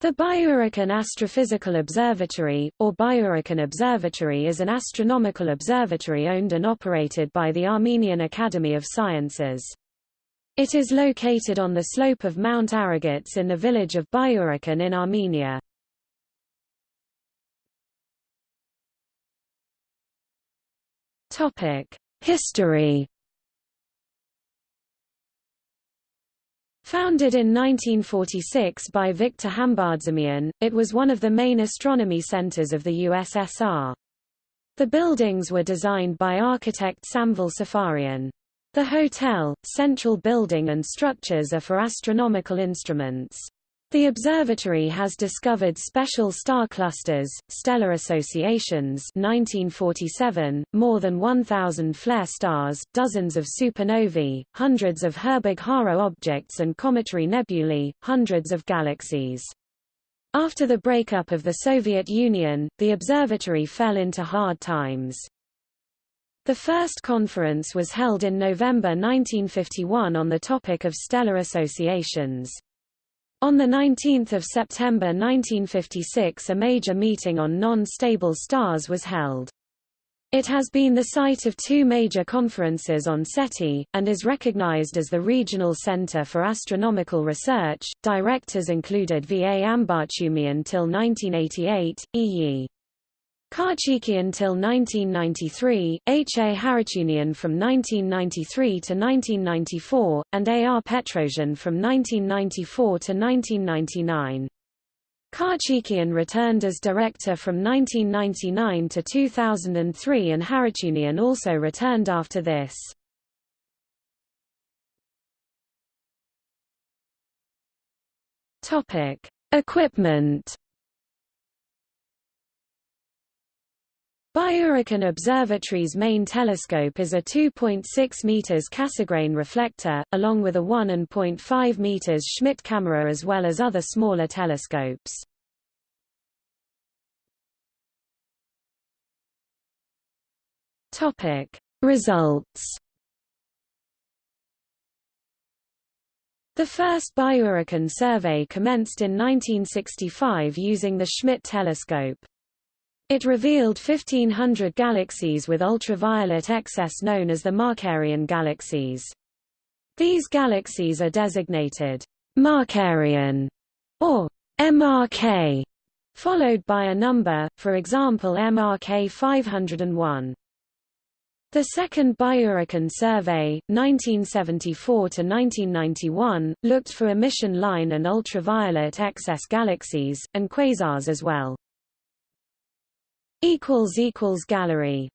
The Byurakan Astrophysical Observatory, or Byurakan Observatory is an astronomical observatory owned and operated by the Armenian Academy of Sciences. It is located on the slope of Mount Aragats in the village of Byurakan in Armenia. History Founded in 1946 by Viktor Hambardzumyan, it was one of the main astronomy centers of the USSR. The buildings were designed by architect Samvel Safarian. The hotel, central building and structures are for astronomical instruments. The observatory has discovered special star clusters, stellar associations 1947, more than 1,000 flare stars, dozens of supernovae, hundreds of Herbig-Haro objects and cometary nebulae, hundreds of galaxies. After the breakup of the Soviet Union, the observatory fell into hard times. The first conference was held in November 1951 on the topic of stellar associations. On 19 September 1956 a major meeting on non-stable stars was held. It has been the site of two major conferences on SETI, and is recognized as the regional center for astronomical research. Directors included V. A. Ambartsumian till 1988, E. Khachikian till 1993, H. A. Harutyunian from 1993 to 1994, and A. R. Petrosian from 1994 to 1999. Khachikian returned as director from 1999 to 2003 and Harutyunian also returned after this. Equipment Byurakan Observatory's main telescope is a 2.6 meters Cassegrain reflector, along with a 1.5 meters Schmidt camera as well as other smaller telescopes. Topic: Results The first Byurakan survey commenced in 1965 using the Schmidt telescope. It revealed 1500 galaxies with ultraviolet excess known as the Markarian galaxies. These galaxies are designated Markarian or MRK, followed by a number, for example MRK 501. The second Byurakan survey, 1974–1991, looked for emission line and ultraviolet excess galaxies, and quasars as well. Gallery